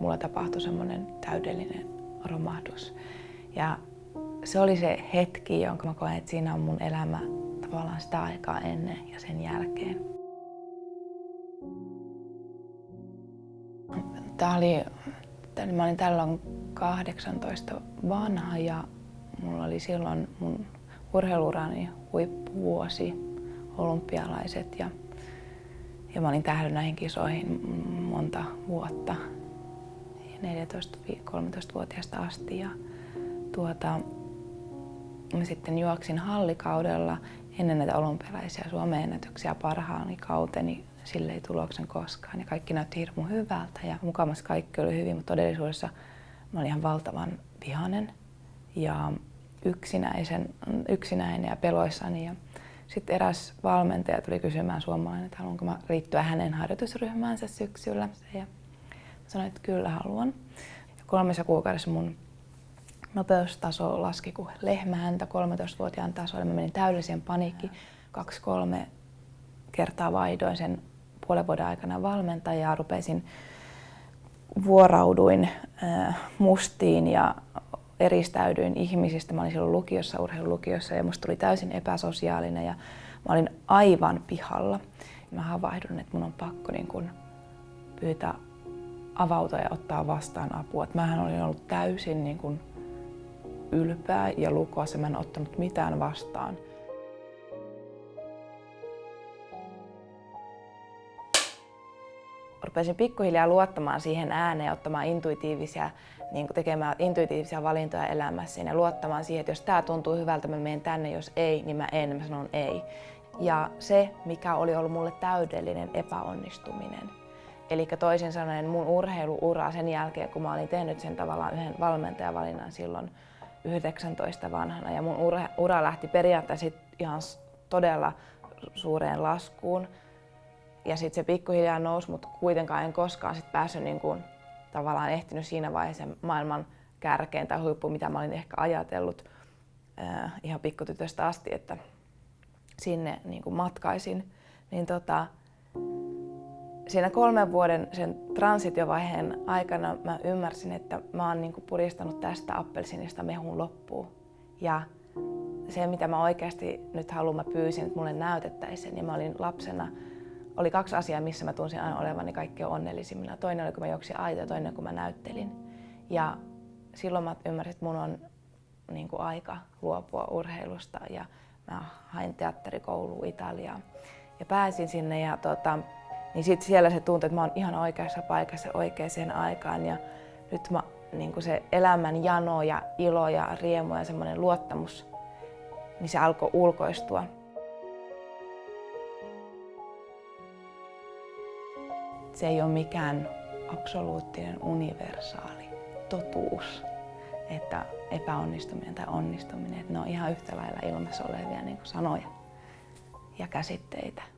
mulla tapahtui semmoinen täydellinen romahdus. Ja se oli se hetki, jonka mä koen, että siinä on mun elämä tavallaan sitä aikaa ennen ja sen jälkeen. Tää oli, tää, mä olin tällöin 18 vanha ja mulla oli silloin mun urheilurani huippuvuosi, olympialaiset ja, ja mä olin tähdännyt näihin kisoihin monta vuotta, 14-13-vuotiaasta asti. Ja tuota, mä sitten juoksin hallikaudella ennen näitä olympialaisia Suomen ennätyksiä parhaani kauteni sille ei tuloksen koskaan. Ja kaikki näytti hirmu hyvältä ja mukavasti kaikki oli hyvin, mutta todellisuudessa mä olin ihan valtavan vihanen ja yksinäisen, yksinäinen ja peloissani. Ja sitten eräs valmentaja tuli kysymään suomalainen, että haluanko mä liittyä hänen harjoitusryhmäänsä syksyllä. Ja sanoin, että kyllä haluan. Ja kolmessa kuukaudessa mun nopeustaso laski kuin lehmähäntä 13-vuotiaan tasolle. Mä menin täydelliseen paniikki. Kaksi-kolme kertaa vaihdoin sen puolen vuoden aikana valmentajaa. Rupesin, vuorauduin äh, mustiin ja eristäydyin ihmisistä. Mä olin silloin lukiossa, urheilulukiossa ja musta tuli täysin epäsosiaalinen ja mä olin aivan pihalla. Mä havahdun, että mun on pakko niin kun pyytää avautua ja ottaa vastaan apua. Et mähän olin ollut täysin niin kun ylpeä ja lukoas ja mä en ottanut mitään vastaan. Rupesin pikkuhiljaa luottamaan siihen ääneen ottamaan intuitiivisia, niin tekemään intuitiivisia valintoja elämässäni ja luottamaan siihen, että jos tämä tuntuu hyvältä, mä menen tänne, jos ei, niin mä en, mä sanon ei. Ja se, mikä oli ollut mulle täydellinen epäonnistuminen, Eli toisin sanoen mun urheiluura sen jälkeen, kun mä olin tehnyt sen tavallaan yhden valmentajavalinnan silloin 19 vanhana ja mun ura, ura lähti periaatteessa ihan todella suureen laskuun. Ja sitten se pikkuhiljaa nousi, mutta kuitenkaan en koskaan sit päässyt niin kuin, tavallaan ehtinyt siinä vaiheessa maailman kärkeen tai huippu, mitä mä olin ehkä ajatellut äh, ihan pikkutytöstä asti, että sinne niin kuin matkaisin. Niin tota, siinä kolmen vuoden sen transitiovaiheen aikana mä ymmärsin, että mä oon niinku puristanut tästä appelsinista mehun loppuun. Ja se, mitä mä oikeasti nyt haluan, mä pyysin, että mulle näytettäisiin. Ja mä olin lapsena, oli kaksi asiaa, missä mä tunsin aina olevani kaikkein onnellisimmilla. Toinen oli, kun mä juoksin aita ja toinen, kun mä näyttelin. Ja silloin mä ymmärsin, että mun on niin kuin aika luopua urheilusta ja mä hain teatterikouluun Italiaan. Ja pääsin sinne ja tota, niin sitten siellä se tuntui, että mä oon ihan oikeassa paikassa oikeaan aikaan ja nyt mä, niin se elämän jano ja ilo ja riemu ja semmoinen luottamus, niin se alkoi ulkoistua. Se ei ole mikään absoluuttinen universaali totuus, että epäonnistuminen tai onnistuminen, että ne on ihan yhtä lailla ilmassa olevia niin kuin sanoja ja käsitteitä.